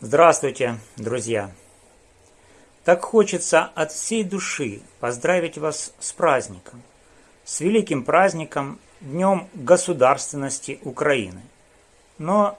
Здравствуйте, друзья! Так хочется от всей души поздравить вас с праздником, с великим праздником, Днем Государственности Украины. Но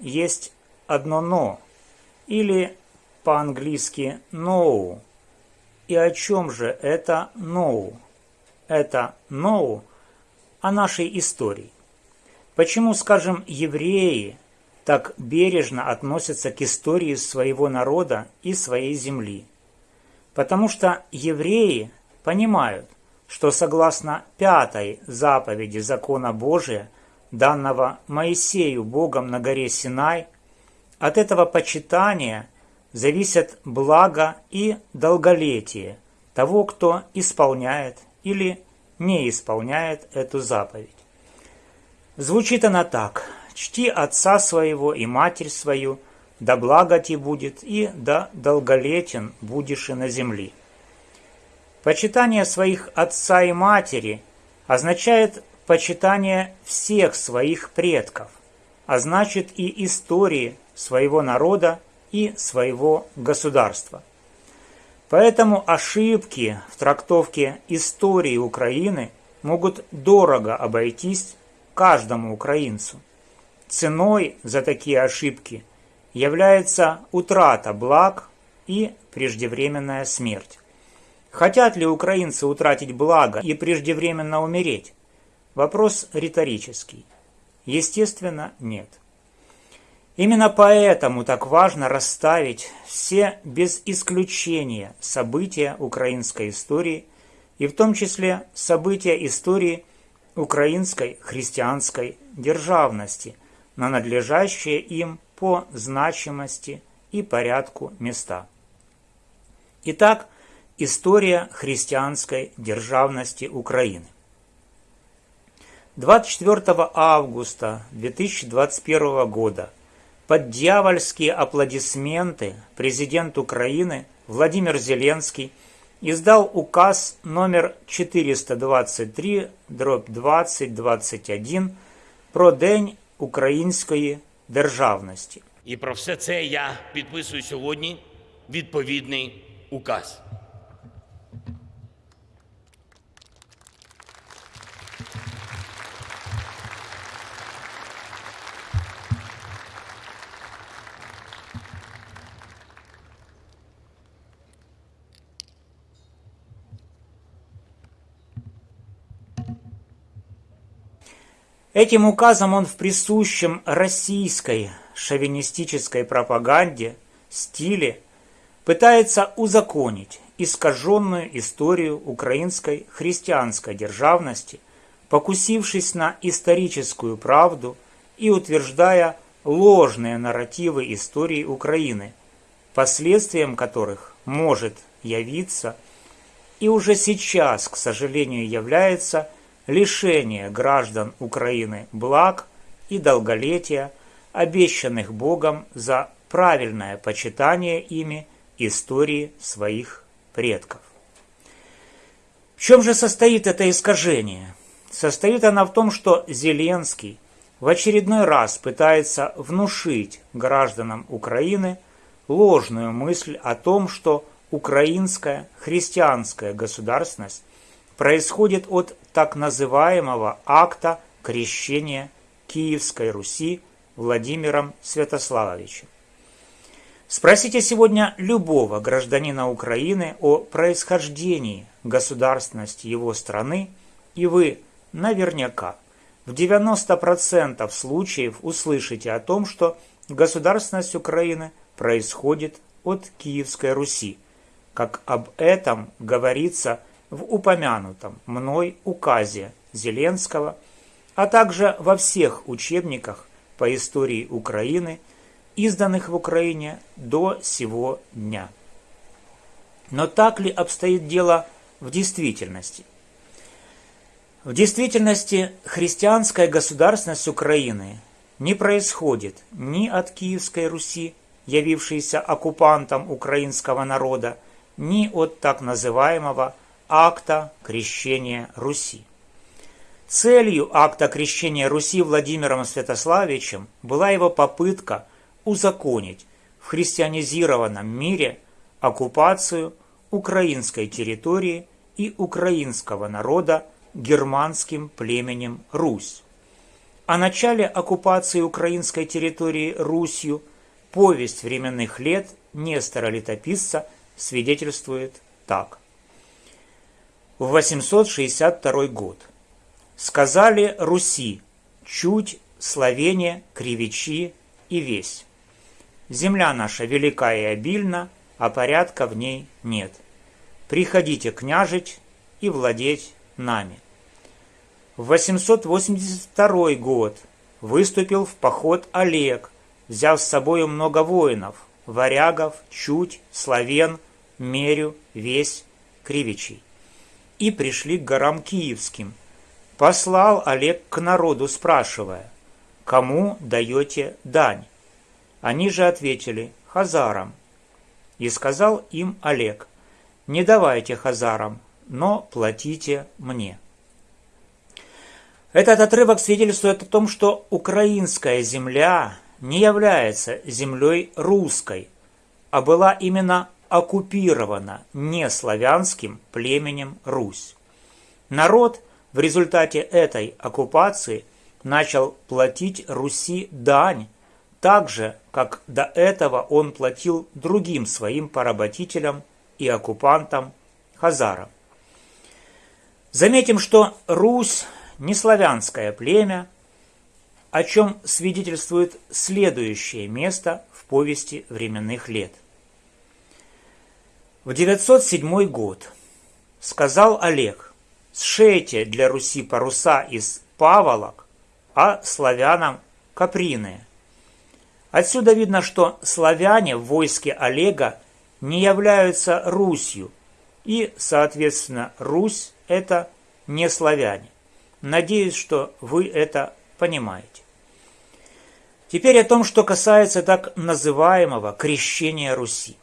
есть одно «но», или по-английски «no». И о чем же это «no»? Это «no» о нашей истории. Почему, скажем, евреи – так бережно относятся к истории своего народа и своей земли. Потому что евреи понимают, что согласно пятой заповеди закона Божия, данного Моисею Богом на горе Синай, от этого почитания зависят благо и долголетие того, кто исполняет или не исполняет эту заповедь. Звучит она так – чти отца своего и матерь свою, да благо ти будет, и да долголетен будешь и на земли. Почитание своих отца и матери означает почитание всех своих предков, а значит и истории своего народа и своего государства. Поэтому ошибки в трактовке истории Украины могут дорого обойтись каждому украинцу. Ценой за такие ошибки является утрата благ и преждевременная смерть. Хотят ли украинцы утратить благо и преждевременно умереть? Вопрос риторический. Естественно, нет. Именно поэтому так важно расставить все без исключения события украинской истории и в том числе события истории украинской христианской державности – на надлежащие им по значимости и порядку места. Итак, история христианской державности Украины. 24 августа 2021 года под дьявольские аплодисменты президент Украины Владимир Зеленский издал указ номер 423 дробь 2021 про День української державності. І про все це я підписую сьогодні відповідний указ. Этим указом он в присущем российской шовинистической пропаганде стиле пытается узаконить искаженную историю украинской христианской державности, покусившись на историческую правду и утверждая ложные нарративы истории Украины, последствием которых может явиться и уже сейчас, к сожалению, является – лишение граждан Украины благ и долголетия, обещанных Богом за правильное почитание ими истории своих предков. В чем же состоит это искажение? Состоит она в том, что Зеленский в очередной раз пытается внушить гражданам Украины ложную мысль о том, что украинская христианская государственность происходит от так называемого акта крещения Киевской Руси Владимиром Святославовичем. Спросите сегодня любого гражданина Украины о происхождении государственности его страны, и вы наверняка в 90% случаев услышите о том, что государственность Украины происходит от Киевской Руси, как об этом говорится в упомянутом мной указе Зеленского, а также во всех учебниках по истории Украины, изданных в Украине до сего дня. Но так ли обстоит дело в действительности? В действительности христианская государственность Украины не происходит ни от Киевской Руси, явившейся оккупантом украинского народа, ни от так называемого акта крещения Руси. Целью акта крещения Руси Владимиром Святославичем была его попытка узаконить в христианизированном мире оккупацию украинской территории и украинского народа германским племенем Русь. О начале оккупации украинской территории Русью повесть временных лет Нестора Летописца свидетельствует так. В 862 год. Сказали Руси, чуть Словения, Кривичи и весь. Земля наша велика и обильна, а порядка в ней нет. Приходите княжить и владеть нами. В 882 год выступил в поход Олег, взяв с собой много воинов – варягов, чуть, славен, мерю, весь, кривичей. И пришли к горам Киевским. Послал Олег к народу, спрашивая, кому даете дань? Они же ответили, хазарам. И сказал им Олег, не давайте хазарам, но платите мне. Этот отрывок свидетельствует о том, что украинская земля не является землей русской, а была именно оккупирована неславянским племенем Русь. Народ в результате этой оккупации начал платить Руси дань, так же, как до этого он платил другим своим поработителям и оккупантам хазарам. Заметим, что Русь не славянское племя, о чем свидетельствует следующее место в повести временных лет. В 907 год сказал Олег, сшейте для Руси паруса из паволок, а славянам каприные. Отсюда видно, что славяне в войске Олега не являются Русью, и, соответственно, Русь – это не славяне. Надеюсь, что вы это понимаете. Теперь о том, что касается так называемого крещения Руси.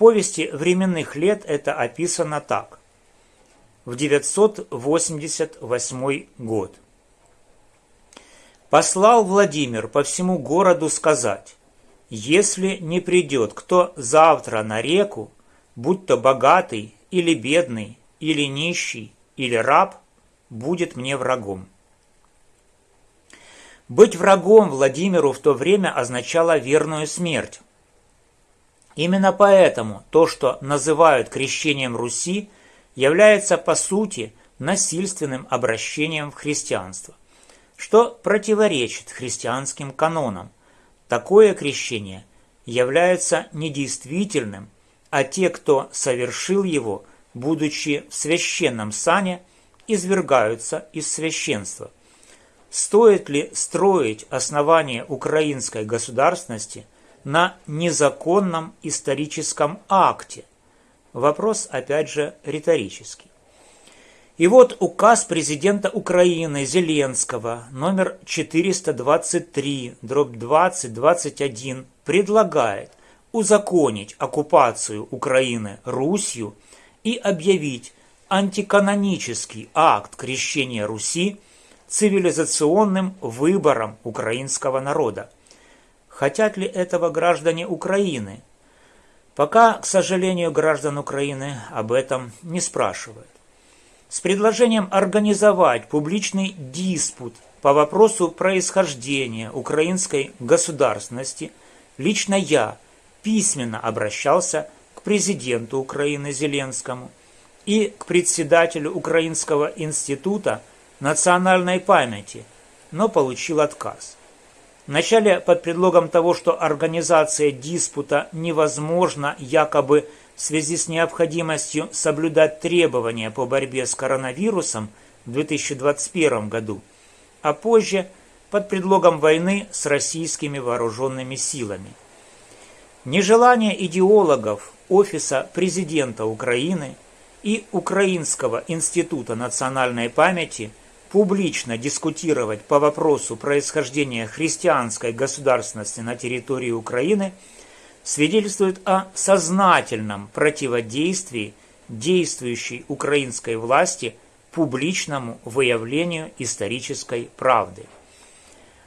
Повести временных лет это описано так. В 988 год. Послал Владимир по всему городу сказать, если не придет кто завтра на реку, будь то богатый или бедный, или нищий, или раб, будет мне врагом. Быть врагом Владимиру в то время означало верную смерть. Именно поэтому то, что называют крещением Руси, является по сути насильственным обращением в христианство, что противоречит христианским канонам. Такое крещение является недействительным, а те, кто совершил его, будучи в священном сане, извергаются из священства. Стоит ли строить основание украинской государственности на незаконном историческом акте? Вопрос, опять же, риторический. И вот указ президента Украины Зеленского номер 423, дробь 2021 предлагает узаконить оккупацию Украины Русью и объявить антиканонический акт крещения Руси цивилизационным выбором украинского народа. Хотят ли этого граждане Украины? Пока, к сожалению, граждан Украины об этом не спрашивают. С предложением организовать публичный диспут по вопросу происхождения украинской государственности лично я письменно обращался к президенту Украины Зеленскому – и к председателю Украинского института национальной памяти, но получил отказ. Вначале под предлогом того, что организация диспута невозможна якобы в связи с необходимостью соблюдать требования по борьбе с коронавирусом в 2021 году, а позже под предлогом войны с российскими вооруженными силами. Нежелание идеологов Офиса президента Украины – и Украинского института национальной памяти публично дискутировать по вопросу происхождения христианской государственности на территории Украины свидетельствует о сознательном противодействии действующей украинской власти публичному выявлению исторической правды.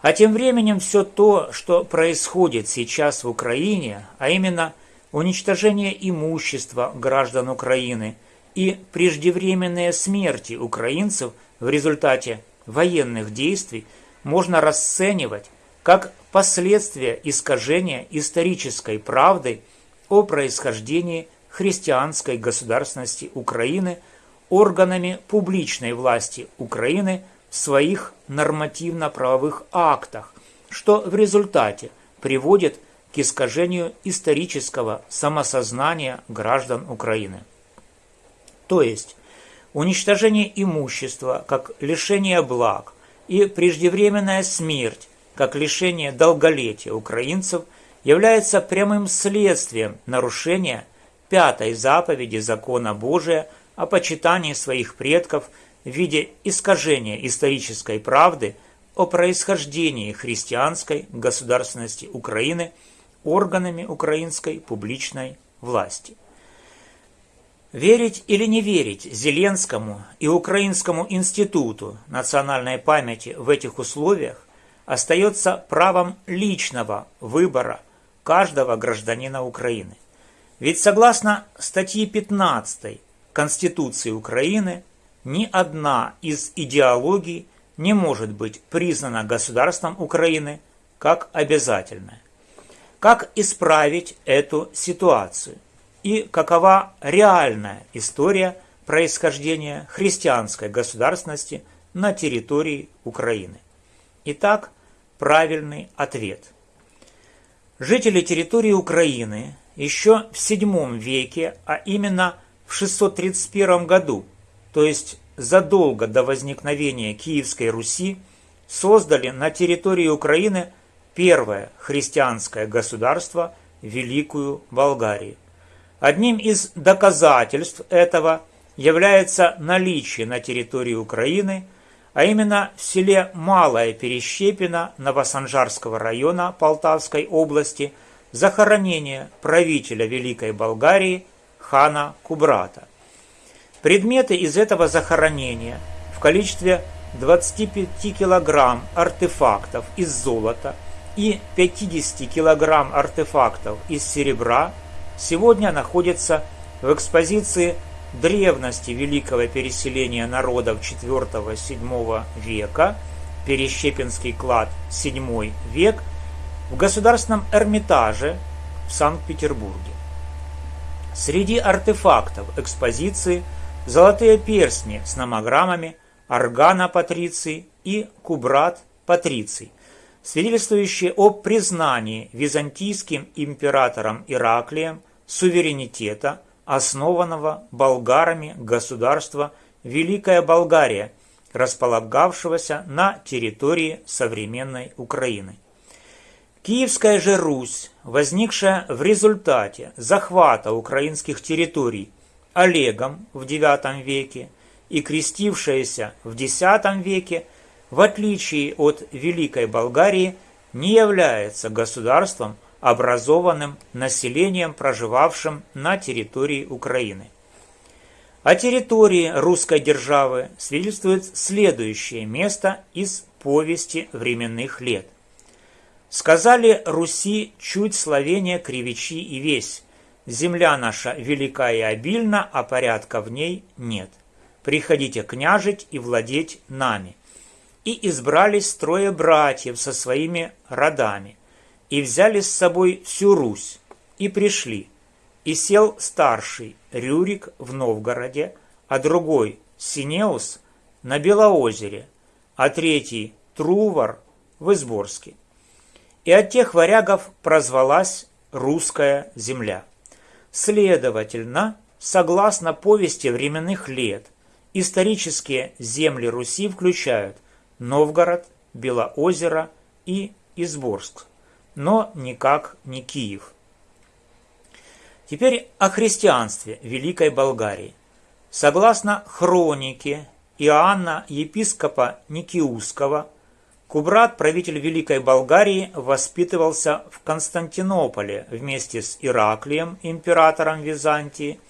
А тем временем все то, что происходит сейчас в Украине, а именно уничтожение имущества граждан Украины и преждевременные смерти украинцев в результате военных действий, можно расценивать как последствия искажения исторической правды о происхождении христианской государственности Украины органами публичной власти Украины – своих нормативно-правовых актах, что в результате приводит к искажению исторического самосознания граждан Украины. То есть, уничтожение имущества как лишение благ и преждевременная смерть как лишение долголетия украинцев является прямым следствием нарушения пятой заповеди закона Божия о почитании своих предков – в виде искажения исторической правды о происхождении христианской государственности Украины органами украинской публичной власти. Верить или не верить Зеленскому и Украинскому институту национальной памяти в этих условиях остается правом личного выбора каждого гражданина Украины. Ведь согласно статье 15 Конституции Украины ни одна из идеологий не может быть признана государством Украины как обязательная. Как исправить эту ситуацию? И какова реальная история происхождения христианской государственности на территории Украины? Итак, правильный ответ. Жители территории Украины еще в VII веке, а именно в 631 году, то есть задолго до возникновения Киевской Руси, создали на территории Украины первое христианское государство – Великую Болгарию. Одним из доказательств этого является наличие на территории Украины, а именно в селе Малая Перещепина Новосанжарского района Полтавской области, захоронение правителя Великой Болгарии хана Кубрата. Предметы из этого захоронения в количестве 25 килограмм артефактов из золота и 50 килограмм артефактов из серебра сегодня находятся в экспозиции древности великого переселения народов IV-VII века, Перещепинский клад VII век, в Государственном Эрмитаже в Санкт-Петербурге. Среди артефактов экспозиции – золотые перстни с номограммами Органа Патриций и Кубрат Патриций, свидетельствующие о признании византийским императором Ираклием суверенитета, основанного болгарами государства Великая Болгария, располагавшегося на территории современной Украины. Киевская же Русь, возникшая в результате захвата украинских территорий Олегом в IX веке и крестившаяся в X веке, в отличие от Великой Болгарии, не является государством, образованным населением, проживавшим на территории Украины. О территории русской державы свидетельствует следующее место из повести временных лет. Сказали Руси чуть словения кривичи и весь, Земля наша велика и обильна, а порядка в ней нет. Приходите княжить и владеть нами. И избрались трое братьев со своими родами, и взяли с собой всю Русь, и пришли. И сел старший Рюрик в Новгороде, а другой Синеус на Белоозере, а третий Трувор в Изборске. И от тех варягов прозвалась русская земля. Следовательно, согласно повести временных лет, исторические земли Руси включают Новгород, Белоозеро и Изборск, но никак не Киев. Теперь о христианстве Великой Болгарии. Согласно хронике Иоанна епископа Никиуского, Кубрат, правитель Великой Болгарии, воспитывался в Константинополе вместе с Ираклием, императором Византии,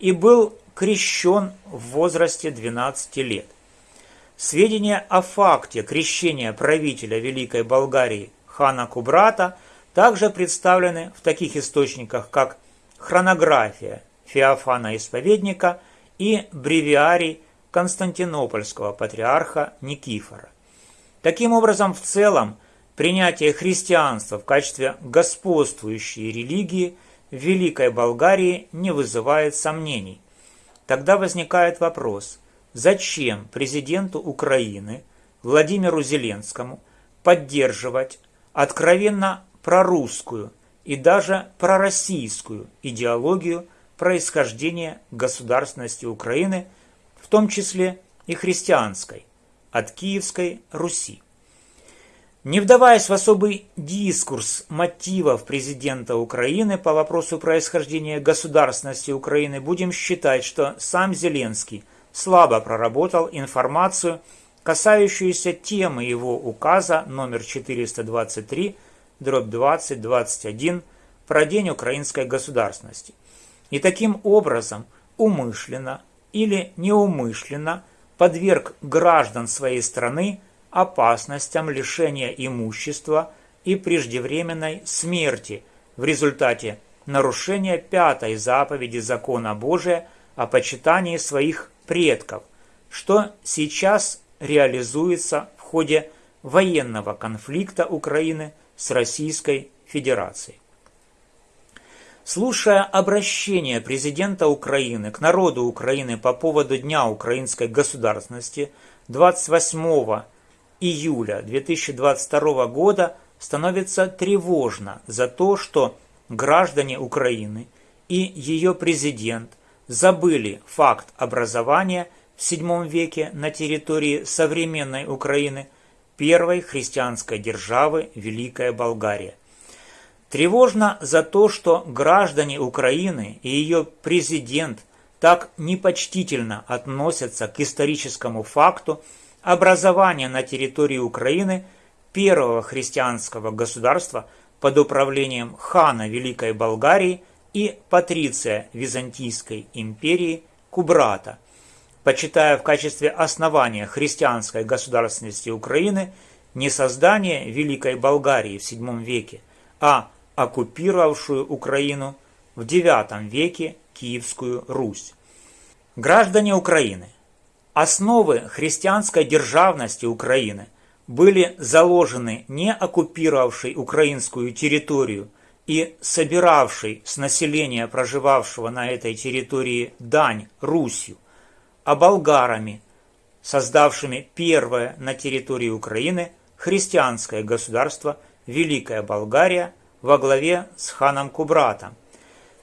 и был крещен в возрасте 12 лет. Сведения о факте крещения правителя Великой Болгарии хана Кубрата также представлены в таких источниках, как хронография Феофана Исповедника и бревиарий Константинопольского патриарха Никифора. Таким образом, в целом, принятие христианства в качестве господствующей религии в Великой Болгарии не вызывает сомнений. Тогда возникает вопрос, зачем президенту Украины Владимиру Зеленскому поддерживать откровенно прорусскую и даже пророссийскую идеологию происхождения государственности Украины, в том числе и христианской, от Киевской Руси. Не вдаваясь в особый дискурс мотивов президента Украины по вопросу происхождения государственности Украины, будем считать, что сам Зеленский слабо проработал информацию, касающуюся темы его указа номер 423, дробь 2021 про День украинской государственности. И таким образом умышленно или неумышленно подверг граждан своей страны опасностям лишения имущества и преждевременной смерти в результате нарушения пятой заповеди закона Божия о почитании своих предков, что сейчас реализуется в ходе военного конфликта Украины с Российской Федерацией. Слушая обращение президента Украины к народу Украины по поводу Дня украинской государственности 28 июля 2022 года становится тревожно за то, что граждане Украины и ее президент забыли факт образования в VII веке на территории современной Украины первой христианской державы Великая Болгария. Тревожно за то, что граждане Украины и ее президент так непочтительно относятся к историческому факту образования на территории Украины первого христианского государства под управлением хана Великой Болгарии и патриция Византийской империи Кубрата, почитая в качестве основания христианской государственности Украины не создание Великой Болгарии в VII веке, а оккупировавшую Украину в IX веке Киевскую Русь. Граждане Украины – Основы христианской державности Украины были заложены не оккупировавшей украинскую территорию и собиравшей с населения, проживавшего на этой территории, дань Русью, а болгарами, создавшими первое на территории Украины христианское государство Великая Болгария во главе с ханом Кубратом.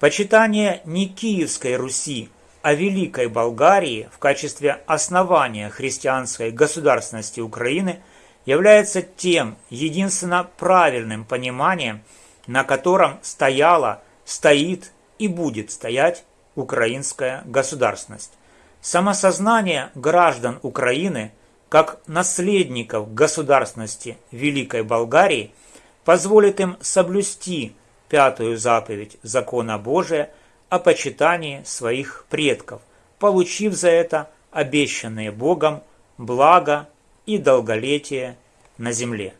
Почитание не Киевской Руси о Великой Болгарии в качестве основания христианской государственности Украины является тем единственно правильным пониманием, на котором стояла, стоит и будет стоять украинская государственность. Самосознание граждан Украины как наследников государственности Великой Болгарии позволит им соблюсти пятую заповедь закона Божия – о почитании своих предков, получив за это обещанные Богом благо и долголетие на земле.